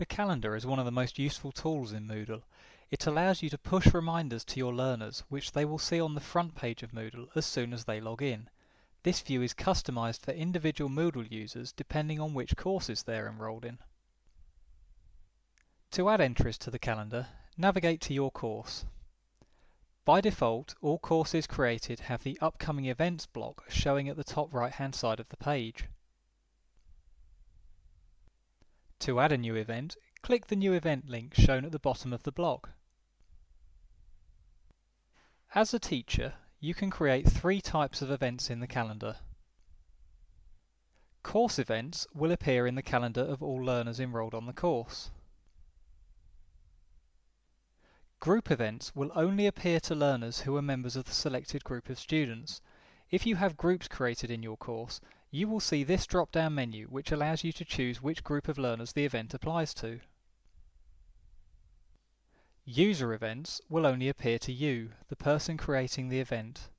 The calendar is one of the most useful tools in Moodle. It allows you to push reminders to your learners, which they will see on the front page of Moodle as soon as they log in. This view is customized for individual Moodle users depending on which courses they are enrolled in. To add entries to the calendar, navigate to your course. By default, all courses created have the Upcoming Events block showing at the top right hand side of the page. To add a new event, click the New Event link shown at the bottom of the block. As a teacher, you can create three types of events in the calendar. Course events will appear in the calendar of all learners enrolled on the course. Group events will only appear to learners who are members of the selected group of students. If you have groups created in your course, you will see this drop-down menu which allows you to choose which group of learners the event applies to. User events will only appear to you, the person creating the event.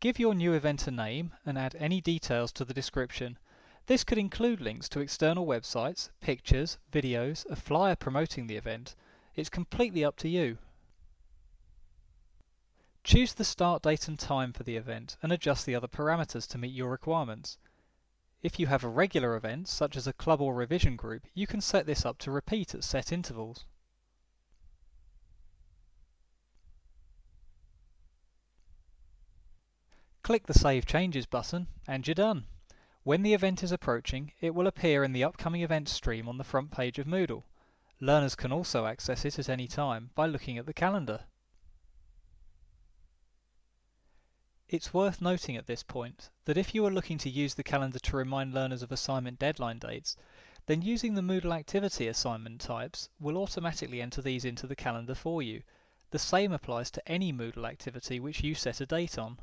Give your new event a name and add any details to the description. This could include links to external websites, pictures, videos, a flyer promoting the event. It's completely up to you. Choose the start date and time for the event and adjust the other parameters to meet your requirements. If you have a regular event, such as a club or revision group, you can set this up to repeat at set intervals. Click the Save Changes button and you're done. When the event is approaching, it will appear in the upcoming events stream on the front page of Moodle. Learners can also access it at any time by looking at the calendar. It's worth noting at this point that if you are looking to use the calendar to remind learners of assignment deadline dates, then using the Moodle activity assignment types will automatically enter these into the calendar for you. The same applies to any Moodle activity which you set a date on.